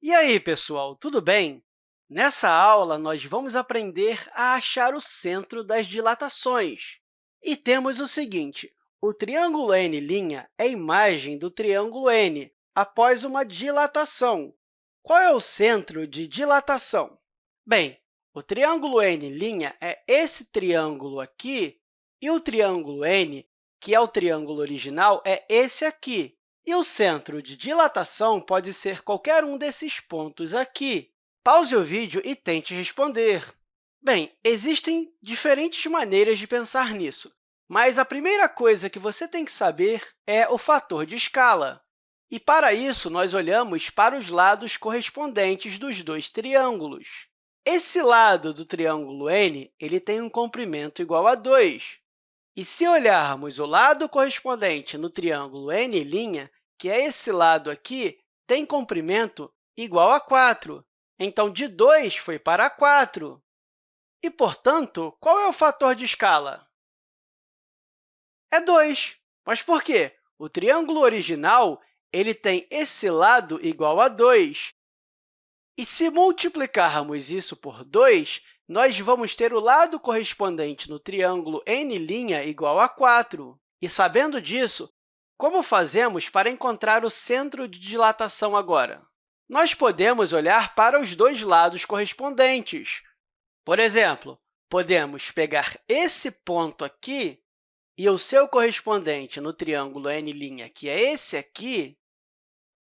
E aí, pessoal, tudo bem? Nessa aula, nós vamos aprender a achar o centro das dilatações. E temos o seguinte, o triângulo N' é a imagem do triângulo N após uma dilatação. Qual é o centro de dilatação? Bem, o triângulo N' é esse triângulo aqui, e o triângulo N, que é o triângulo original, é esse aqui. E o centro de dilatação pode ser qualquer um desses pontos aqui. Pause o vídeo e tente responder. Bem, existem diferentes maneiras de pensar nisso, mas a primeira coisa que você tem que saber é o fator de escala. E, para isso, nós olhamos para os lados correspondentes dos dois triângulos. Esse lado do triângulo N ele tem um comprimento igual a 2. E, se olharmos o lado correspondente no triângulo N', que é esse lado aqui, tem comprimento igual a 4. Então, de 2 foi para 4. E, portanto, qual é o fator de escala? É 2. Mas por quê? O triângulo original ele tem esse lado igual a 2. E, se multiplicarmos isso por 2, nós vamos ter o lado correspondente no triângulo N' igual a 4. E, sabendo disso, como fazemos para encontrar o centro de dilatação agora? Nós podemos olhar para os dois lados correspondentes. Por exemplo, podemos pegar esse ponto aqui e o seu correspondente no triângulo N', que é esse aqui.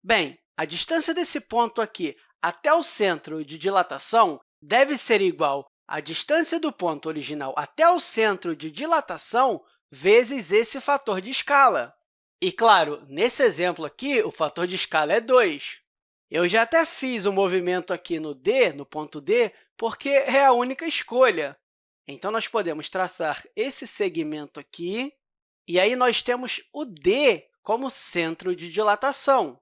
Bem, a distância desse ponto aqui até o centro de dilatação deve ser igual à distância do ponto original até o centro de dilatação vezes esse fator de escala. E, claro, nesse exemplo aqui, o fator de escala é 2. Eu já até fiz o um movimento aqui no D, no ponto D, porque é a única escolha. Então, nós podemos traçar esse segmento aqui, e aí nós temos o D como centro de dilatação.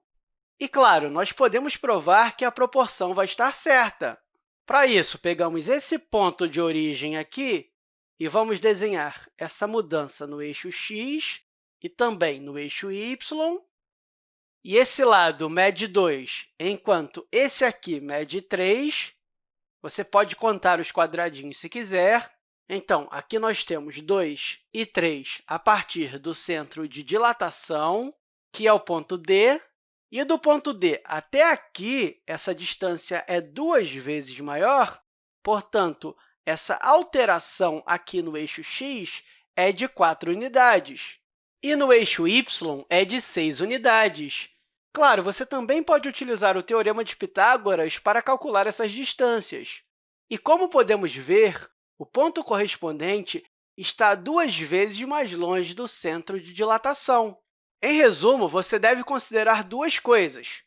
E, claro, nós podemos provar que a proporção vai estar certa. Para isso, pegamos esse ponto de origem aqui e vamos desenhar essa mudança no eixo x e também no eixo y. E esse lado mede 2, enquanto esse aqui mede 3. Você pode contar os quadradinhos se quiser. Então, aqui nós temos 2 e 3 a partir do centro de dilatação, que é o ponto D. E do ponto D até aqui, essa distância é duas vezes maior, portanto, essa alteração aqui no eixo x é de 4 unidades. E no eixo y é de 6 unidades. Claro, você também pode utilizar o Teorema de Pitágoras para calcular essas distâncias. E, como podemos ver, o ponto correspondente está duas vezes mais longe do centro de dilatação. Em resumo, você deve considerar duas coisas.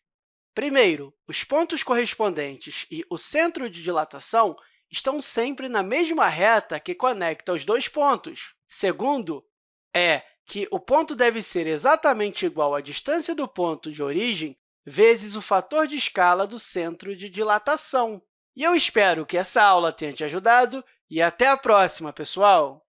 Primeiro, os pontos correspondentes e o centro de dilatação estão sempre na mesma reta que conecta os dois pontos. Segundo, é que o ponto deve ser exatamente igual à distância do ponto de origem vezes o fator de escala do centro de dilatação. E eu espero que essa aula tenha te ajudado e até a próxima, pessoal!